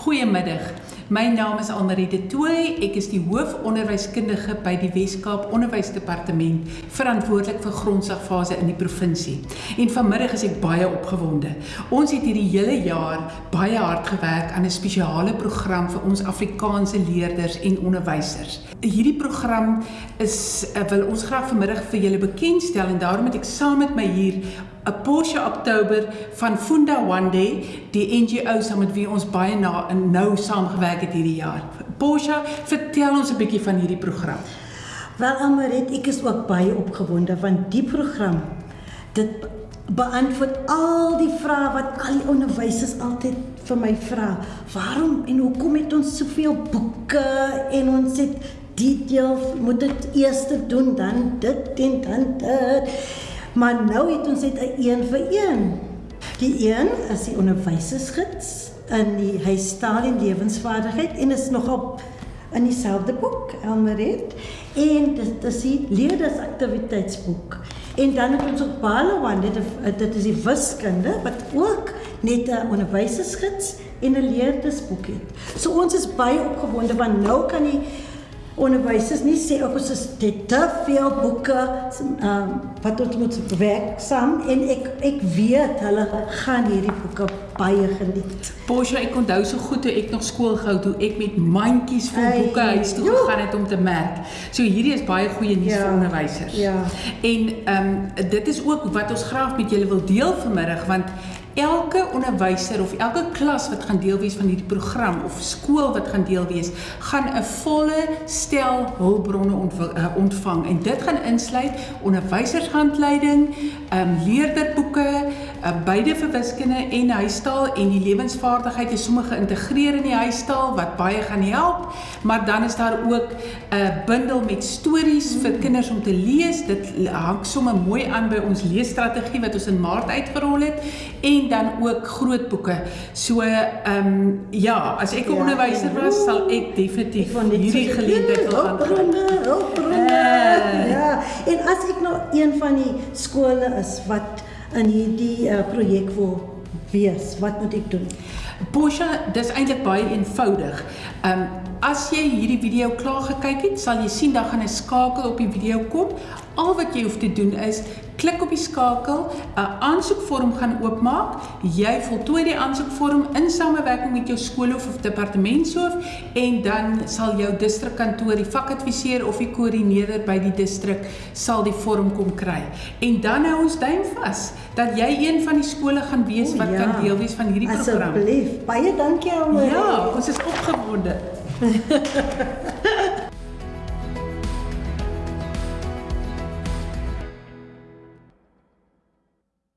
Goeiemiddag. My naam is Almarie de Tooy. Ek is die hoofonderwyskundige by die Wes-Kaap Onderwysdepartement, verantwoordelik vir grondslagfase in die provinsie. En vanmiddag is ek baie opgewonde. Ons het hierdie hele jaar baie hard gewerk aan 'n spesiale program vir ons Afrikaanse leerders en onderwysers. Hierdie program is uh, wil ons graag vanmiddag vir julle bekendstel en daarom het ek saam met my hier 'n Porsche Oktober van Funda Wande, die NGO saam met wie ons baie na en nou saamgewerk het hierdie jaar. Porsche, vertel ons 'n bietjie van hierdie program. Wel Amaret, ek is ook baie opgewonde want die program dit beantwoord al die vrae wat al die onderwysers altyd vir my vra. Waarom en hoekom het ons soveel boeke en ons het detail moet dit eers doen dan dit en dan dit. Maar nou het ons dit 'n een vir een. Die een is die onderwysersgids in die hy staan in lewensvaardigheid en is nogal in dieselfde boek Elmaret en dit is die leerdersaktiwiteitsboek. En dan het ons ook Balawan dit dit is die wiskunde wat ook net 'n onderwysersgids en 'n leerdersboek het. So ons is baie opgewonde want nou kan die onderwysers nie sê ook ons het te veel boeke um, wat ons moet werk saam en ek ek weet hulle gaan hierdie boeke baie geniet. Porsche, ek onthou so goed toe ek nog skool gehou toe ek met mandjies vol Ay, boeke huis toe gegaan het om te merk. So hierdie is baie goeie nuus ja, vir onderwysers. Ja. En ehm um, dit is ook wat ons graag met julle wil deel vanmiddag want elke onderwyser of elke klas wat gaan deel wees van hierdie program of skool wat gaan deel wees, gaan 'n volle stel hulpbronne eh, ontvang en dit gaan insluit onderwysershandleiding, ehm um, leerderboeke, uh, beide vir wiskunde en huistaal en die lewensvaardigheid is sommer geïntegreer in die huistaal wat baie gaan help, maar dan is daar ook 'n uh, bundel met stories vir kinders om te lees. Dit hang sommer mooi aan by ons leesstrategie wat ons in Maart uitgerol het en dan ook groot boeke. So ehm um, ja, as ek 'n ja, onderwyser was, sal ek definitief van hierdie geleentheid wil aangryp. Uh, ja, en as ek nou een van die skole is wat in hierdie uh, projek wil wees, wat moet ek doen? Bosha, dis eintlik baie eenvoudig. Ehm um, as jy hierdie video klaar gekyk het, sal jy sien daar gaan 'n skakel op die video kom. Al wat jy hoef te doen is klik op die skakel, 'n aansoekvorm gaan oopmaak. Jy voltooi die aansoekvorm in samewerking met jou skoolhoof of departementshoof en dan sal jou distrikkantoor, die vakadviseur of die koördineerder by die distrik sal die vorm kom kry. En dan hou ons duim vas dat jy een van die skole gaan wees wat o, ja. kan deel wees van hierdie program. Asseblief. Baie dankie almal. Ja, ons is opgewonde.